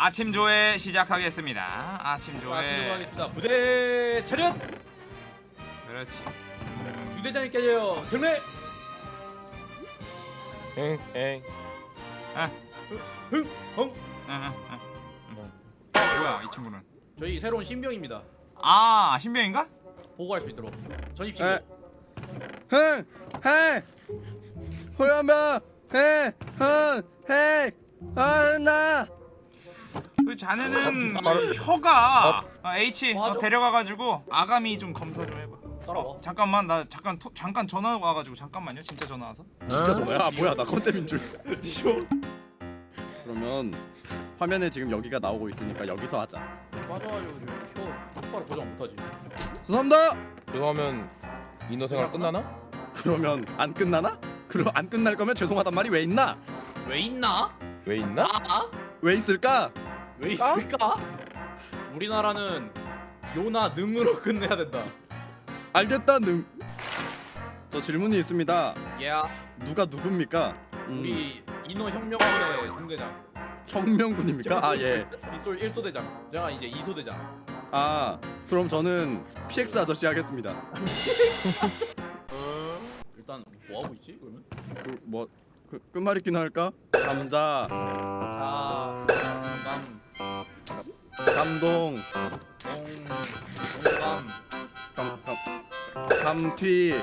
아침 조회 시작하겠습니다. 아침 자, 조회. 진행하겠습니다. 부대 차렷. 그렇지. 중대장이 깨져요. 경례. 흥. 헝. 응, 응, 응. 응. 뭐야 이 친구는? 저희 새로운 신병입니다. 아 신병인가? 보고할 수 있도록 전입. 에. 흥! 해! 호연병! 해! 흥! 해! 하나! 그 자네는 바로- 혀가 아, H 어. 데려가가지고 아가미 좀 검사 좀 해봐. 따라와. 잠깐만 나 잠깐 토, 잠깐 전화 와가지고 잠깐만요. 진짜 전화 와서. 진짜 전화야? 아, 뭐야 나 컨셉인 줄 그러면 화면에 지금 여기가 나오고 있으니까 여기서 하자 맞아가지고 지금 표 똑바로 고정 못하지. 죄송합니다! 그러면 인어 생활 끝나나? 그러면 안 끝나나? 그럼 안 끝날 거면 죄송하단 말이 왜 있나? 왜 있나? 왜 있나? 아? 왜 있을까? 왜 있을까? 우리나라는 요나 능으로 끝내야 된다. 알겠다 능. 저 질문이 있습니다 야, 누가 누굽니까? 음, 우리 인호 혁명군의 중대장 혁명군입니까? 아 예. 이솔 1소 대장, 제가 이제 2소 대장. 아 그럼 저는 PX 아저씨 하겠습니다 일단 뭐 하고 있지? 그러면? 그뭐 그, 끝말잇기나 할까? 감자 자, 감, 감동 동, 동감, 감, 감, 감튀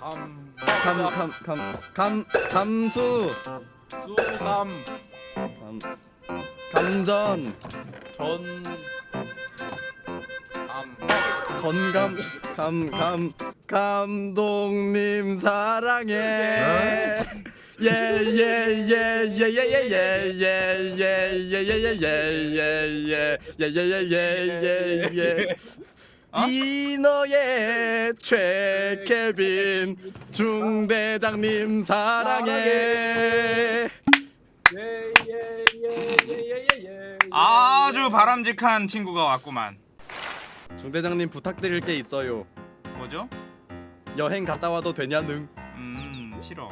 감, 감, 감, 감, 감, 감수 수감, 감, 감전 전, 감. 전감 감, 감, 감독님 사랑해 예예예예예예예예예예예예예예예예예예 이너의 최케빈 중대장님 사랑해 예예예예예예예. 아주 바람직한 친구가 왔구만. 중대장님 부탁드릴 게 있어요 뭐죠? 여행 갔다 와도 되냐능 음 싫어.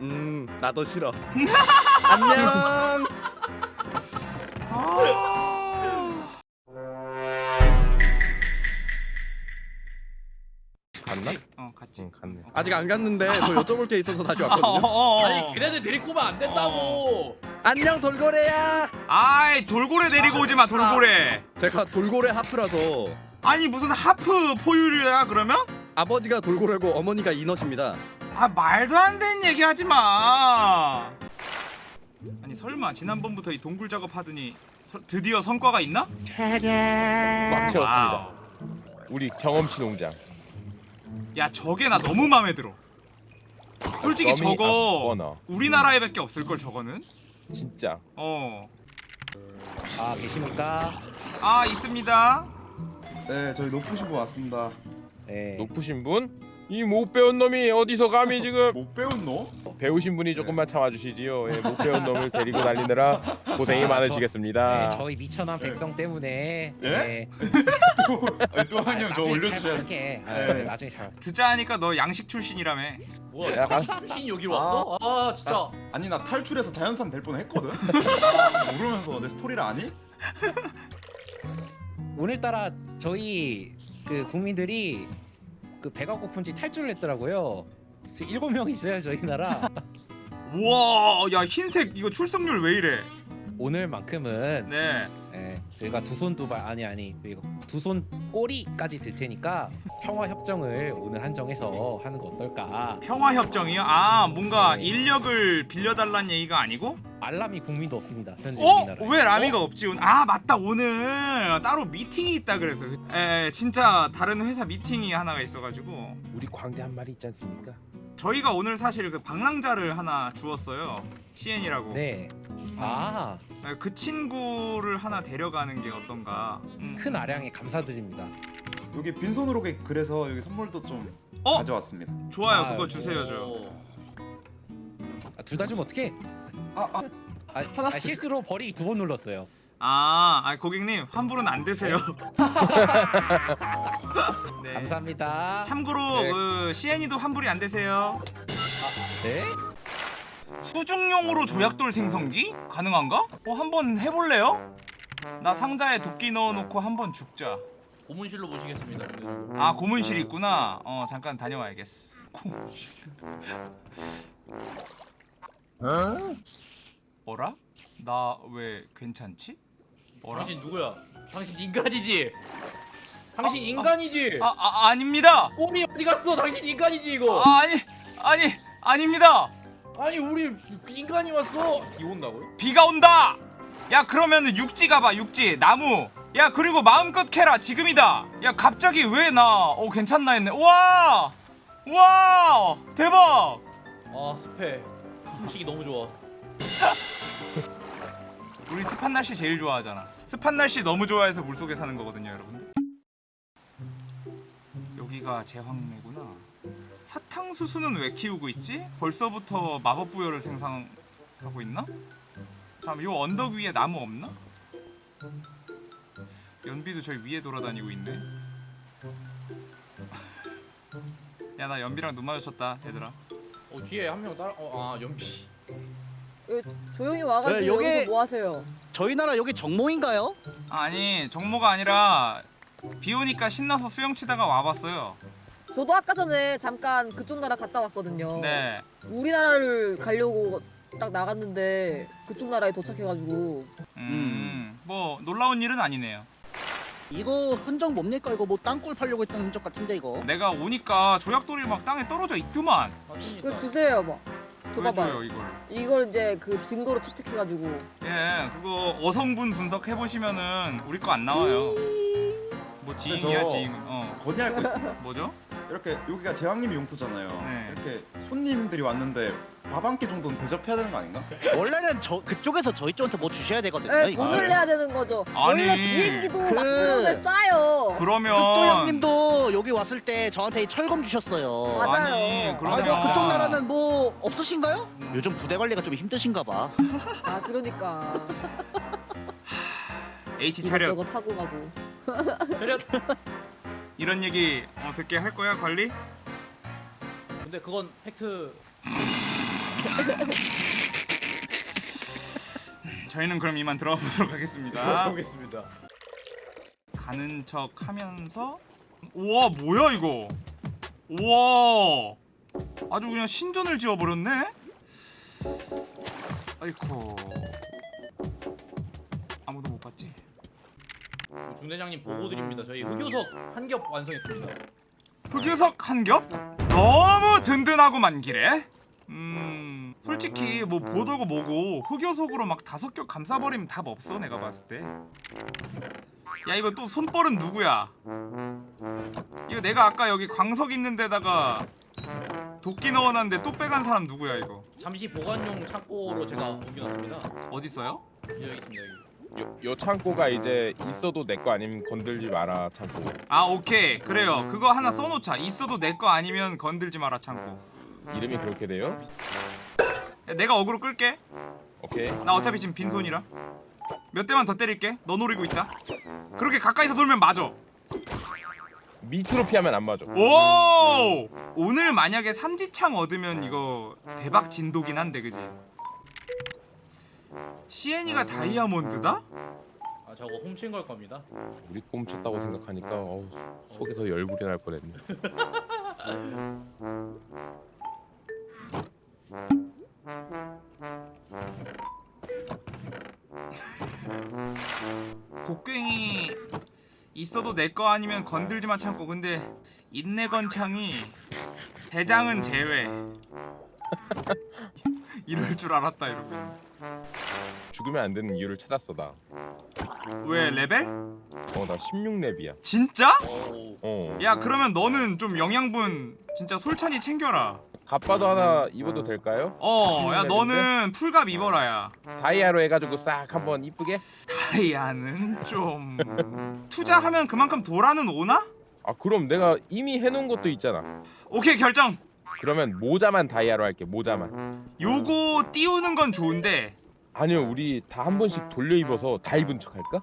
음 나도 싫어 안녕 아... 갔나? 어 갔지. 응 갔네 아직 안 갔는데 저 여쭤볼 게 있어서 다시 어, 왔거든요 어, 어. 아니 걔네들 데리고 오면 안 된다고. 안녕 돌고래야 아이 돌고래 데리고 오지 마 돌고래. 제가 돌고래 half라서 아니 무슨 half 포유류야 그러면? 아버지가 돌고래고 어머니가 인어입니다 아 말도 안 되는 얘기 하지 마. 아니 설마 지난번부터 이 동굴 작업하더니 서- 드디어 성과가 있나? 꽉 채웠습니다 wow. 우리 경험치 농장 야 저게 나 너무 마음에 들어. 솔직히 저거 아, 뭐나. 우리나라에 밖에 없을 걸 저거는. 진짜 어. 아 계십니까? 아 있습니다. 네, 저희 높으신 분 왔습니다. 네. 높으신 분? 이 못 배운 놈이 어디서 감히 지금 못 배운 너? 배우신 분이 조금만 참아주시지요 예, 못 배운 놈을 데리고 다니느라 고생이 아, 많으시겠습니다 네, 저희 미천한 백성 때문에 예? 네. 아니, 또 아, 한님 저 나중에 올려주셔야 잘 부탁해. 아, 네. 네, 나중에 잘. 듣자 하니까 너 양식 출신이라며. 뭐야? 약간- 출신 여기로 왔어? 아 진짜. 아니 나 탈출해서 자연산 될 뻔했거든. 아, 모르면서 내 스토리를 아니? 오늘따라 저희 그 국민들이 그 배가 고픈지 탈출을 했더라고요. 지금 일곱 명 있어요 저희 나라. 우와 야 흰색 이거 출석률 왜 이래? 오늘만큼은 네. 예, 저희가 두 손 두 발 아니 아니 저희가 두손 꼬리까지 들 테니까 평화 협정을 오늘 한정해서 하는 거 어떨까? 평화 협정이요? 아 뭔가 네. 인력을 빌려달란 얘기가 아니고? 알람이 국민도 없습니다 현재 어? 우리나라에. 왜 라미가 없지? 오늘? 아 맞다 오늘 따로 미팅이 있다 그래서 에 진짜 다른 회사 미팅이 하나가 있어가지고 우리 광대 한 마리 있지 않습니까? 저희가 오늘 사실 그 방랑자를 하나 주었어요 CN이라고 네. 아, 그 친구를 하나 데려가는 게 어떤가 음. 큰 아량에 감사드립니다. 여기 빈손으로 게- 그래서 여기 선물도 좀 어? 가져왔습니다. 좋아요 아, 그거 주세요 저 어. 아, 둘 다 주면 어떡해? 아, 아, 아, 아 실수로 버리기 두 번 눌렀어요. 아, 아 고객님 환불은 안 되세요 네. 감사합니다. 참고로 네. 그 CN이도 환불이 안 되세요 네? 수중용으로 조약돌 생성기? 가능한가? 어 한번 해볼래요? 나 상자에 도끼 넣어놓고 한번 죽자 고문실로 모시겠습니다. 아 고문실 있구나 어 잠깐 다녀와야겠어 고문실 어라? 나 왜 괜찮지? 어라? 당신 누구야? 당신 인간이지. 당신 인간이지. 아, 아 아닙니다 꼬리 어디 갔어? 당신 인간이지 이거. 아, 아니 아니 아닙니다 아니 우리 인간이 왔어. 비 온다고요? 비가 온다 야 그러면은 육지 가봐 육지 나무 야 그리고 마음껏 캐라 지금이다 야 갑자기 왜 나어 괜찮나 했네 우와 우와 대박 아 습해. 숨쉬기 너무 좋아. 우리 습한 날씨 제일 좋아하잖아 습한 날씨 너무 좋아해서 물속에 사는 거거든요 여러분들 여기가 제황래구나 사탕수수는 왜 키우고 있지? 벌써부터 마법 부여를 생성하고 있나? 잠깐 요 언덕 위에 나무 없나? 연비도 저기 위에 돌아다니고 있네 야 나 연비랑 눈 마주쳤다 얘들아 어 뒤에 한 명 따라. 어 아 연비. 여기 조용히 와가지고 네, 여기- 여기서 뭐 하세요? 저희 나라 여기 정모인가요? 아니 정모가 아니라 비 오니까 신나서 수영 치다가 와봤어요 저도 아까 전에 잠깐 그쪽 나라 갔다 왔거든요. 네 우리나라를 가려고 딱 나갔는데 그쪽 나라에 도착해가지고 음, 뭐 놀라운 일은 아니네요. 이거 흔적 뭡니까? 이거 뭐 땅굴 팔려고 했던 흔적 같은데 이거. 내가 오니까 조약돌이 막 땅에 떨어져 있더만. 이거 주세요, 뭐. 왜 줘봐봐. 줘요 이걸? 이걸 이제 그 증거로 채택해가지고 예, 그거 어성분 분석해 보시면은 우리 거 안 나와요. 뭐 지인이야 저- 지인. 어, 건의할 거 있어. 뭐죠? 이렇게 여기가 제왕님이 용토잖아요. 네. 이렇게 손님들이 왔는데 밥 한 끼 정도는 대접해야 되는 거 아닌가? 원래는 저 그쪽에서 저희 쪽한테 뭐 주셔야 되거든요. 네, 이거. 돈을 내야 되는 거죠. 아니, 원래 비행기도 그- 막 그러면 싸요. 그러면 또 형님도 여기 왔을 때 저한테 철검 주셨어요. 맞아요. 아니, 아, 그러잖아. 그 그쪽 나라는 뭐 없으신가요? 요즘 부대 관리가 좀 힘드신가 봐. 아 그러니까 H 차렷 이것저것 타고 가고. 차렷. 이런 얘기 어, 듣게 할 거야 관리? 근데 그건 팩트. 저희는 그럼 이만 들어가 보도록 하겠습니다. 보겠습니다. 가는 척 하면서 우와 뭐야 이거 우와 아주 그냥 신전을 지어버렸네 아이쿠 아무도 못 봤지 중대장님 보고 드립니다. 저희 흑요석 한 겹 완성했습니다. 흑유석 한 겹? 너무 든든하고만 기래 음 솔직히 뭐 보도고 뭐고 흑요석으로 막 다섯 겹 감싸버리면 답 없어 내가 봤을 때 야 이거 또 손벌은 누구야 이거 내가 아까 여기 광석 있는 데다가 도끼 넣어놨는데 또 빼간 사람 누구야 이거 잠시 보관용 창고로 제가 옮겨놨습니다. 어딨어요? 여기 있습니다. 여기. 요, 요 창고가 이제 있어도 내 거 아니면 건들지 마라 창고. 아 오케이. 그래요. 그거 하나 써놓자. 있어도 내 거 아니면 건들지 마라 창고. 이름이 그렇게 돼요? 야, 내가 어그로 끌게. 오케이. 나 어차피 지금 빈손이라. 몇 대만 더 때릴게. 너 노리고 있다. 그렇게 가까이서 돌면 맞아. 밑으로 피하면 안 맞아. 오! 오늘 만약에 삼지창 얻으면 이거 대박 진도긴 한데 그지 시엔이가 다이아몬드다? 아 저거 훔친 걸 겁니다. 우리 꼼 쳤다고 생각하니까 어우, 속에서 열불이 날 뻔했네. 곡괭이 있어도 내 거 아니면 건들지마 참고 근데 인내 건창이 대장은 제외 이럴 줄 알았다 여러분 죽으면 안 되는 이유를 찾았어 나. 왜 레벨? 어 나 16렙이야. 진짜? 오. 어. 야 그러면 너는 좀 영양분 진짜 솔찬히 챙겨라 갑바도 하나 입어도 될까요? 어야 너는 풀갑 입어라야 다이아로 해가지고 싹 한번 이쁘게? 다이아는 좀 투자하면 그만큼 도라는 오나? 아 그럼 내가 이미 해놓은 것도 있잖아. 오케이 결정 그러면 모자만 다이아로 할게 모자만. 요거 띄우는 건 좋은데 아니요 우리 다 한 번씩 돌려 입어서 다 입은 척 할까?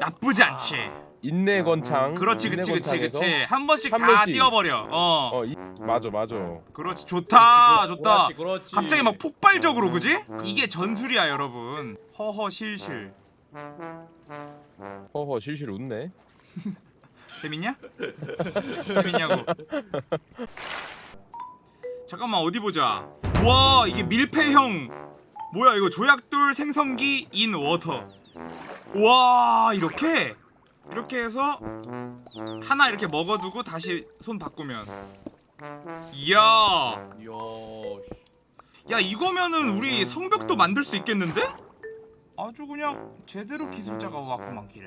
나쁘지 않지 인내 건창. 그렇지 그치 그치 그치 한 번씩 한 다 번씩. 띄워버려 어 어, 이, 맞아 맞아. 그렇지 좋다 그렇지, 좋다 그렇지, 그렇지. 갑자기 막 폭발적으로 그지? 이게 전술이야 여러분 허허 실실 허허 실실 웃네. 재밌냐? 재밌냐고 잠깐만 어디 보자 와 이게 밀폐형 뭐야 이거 조약돌 생성기 in water 와 이렇게 이렇게 해서 하나 이렇게 먹어두고 다시 손 바꾸면 이야. 야 이거면은 우리 성벽도 만들 수 있겠는데? 아주 그냥 제대로 기술자가 왔구만 길에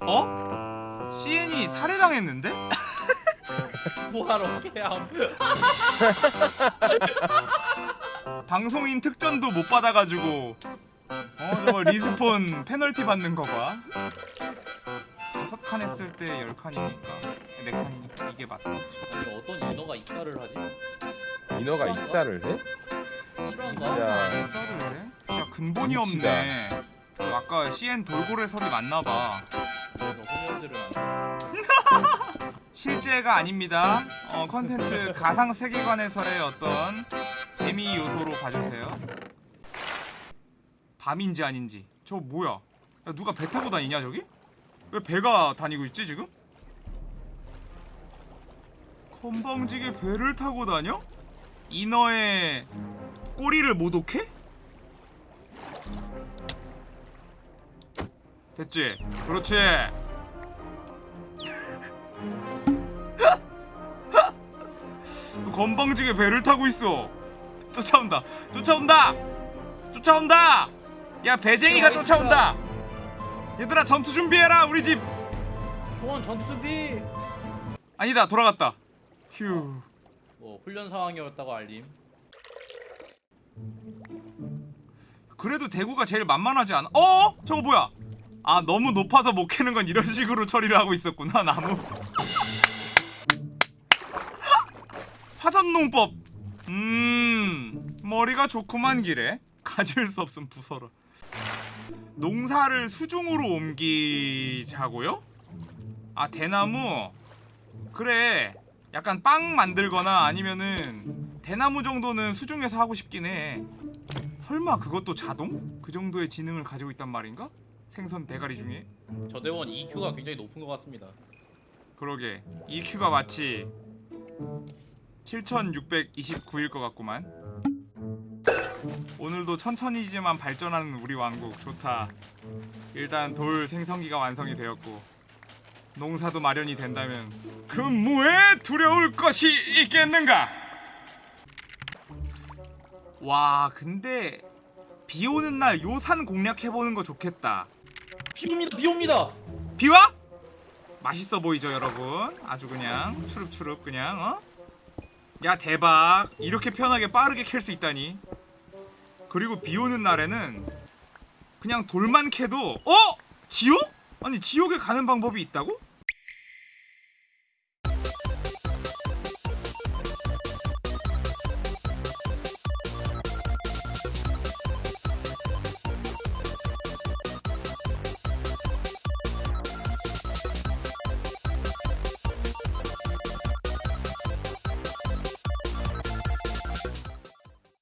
어? CN이 살해당했는데? 뭐하러 개함. 방송인 특전도 못 받아가지고 어 저거 respawn 페널티 받는 거봐 다섯 칸 했을 때 열 칸이니까 네 칸이니까 이게 맞다 근데 어떤 인어가 익사를 하지? 인어가 익사를 해? 진짜 썰을 해? 진짜 근본이. 없네 그 아까 CN 돌고래 설이 맞나봐 안 실제가 아닙니다. 어 컨텐츠 가상 세계관에서의 어떤 재미 요소로 봐주세요. 밤인지 아닌지. 저 뭐야? 야, 누가 배 타고 다니냐 저기? 왜 배가 다니고 있지 지금? 건방지게 배를 타고 다녀? 인어의 꼬리를 모독해? 됐지? 그렇지. 건방지게 배를 타고 있어. 쫓아온다. 쫓아온다. 쫓아온다. 야 배쟁이가 쫓아온다. 얘들아 전투 준비해라 우리 집. 초원 전투 준비. 아니다 돌아갔다. 휴. 뭐 훈련 상황이었다고 알림. 그래도 대구가 제일 만만하지 않아? 어? 저거 뭐야? 아 너무 높아서 못 캐는 건 이런 식으로 처리를 하고 있었구나 나무. 화전농법. 음 머리가 좋구만 기래. 가질 수 없음 부서라. 농사를 수중으로 옮기자고요? 아 대나무. 그래. 약간 빵 만들거나 아니면은 대나무 정도는 수중에서 하고 싶긴 해. 설마 그것도 자동? 그 정도의 지능을 가지고 있단 말인가? 생선 대가리 중에? 저 대원 EQ가 굉장히 높은 것 같습니다. 그러게 EQ가 마치 7629일 것 같구만 오늘도 천천히지만 발전하는 우리 왕국 좋다 일단 돌 생성기가 완성이 되었고 농사도 마련이 된다면 근무에 두려울 것이 있겠는가 와 근데 비 오는 날 요산 공략해보는 거 좋겠다 비 옵니다. 비 옵니다. 비와? 맛있어 보이죠 여러분 아주 그냥 추릅추릅 그냥 어? 야 대박 이렇게 편하게 빠르게 캘 수 있다니 그리고 비 오는 날에는 그냥 돌만 캐도 어? 지옥? 아니 지옥에 가는 방법이 있다고?